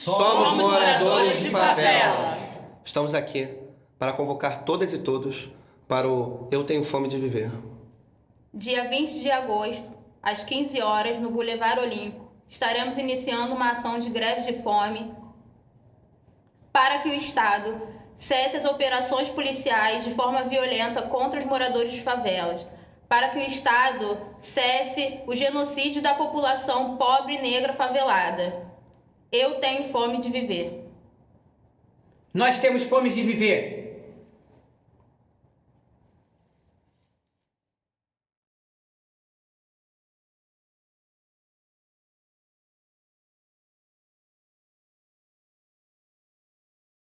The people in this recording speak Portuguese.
Somos moradores de favela. Estamos aqui para convocar todas e todos para o Eu Tenho Fome de Viver. Dia 20 de agosto, às 15 horas, no Boulevard Olímpico, estaremos iniciando uma ação de greve de fome para que o Estado cesse as operações policiais de forma violenta contra os moradores de favelas, para que o Estado cesse o genocídio da população pobre e negra favelada. Eu tenho fome de viver. Nós temos fome de viver.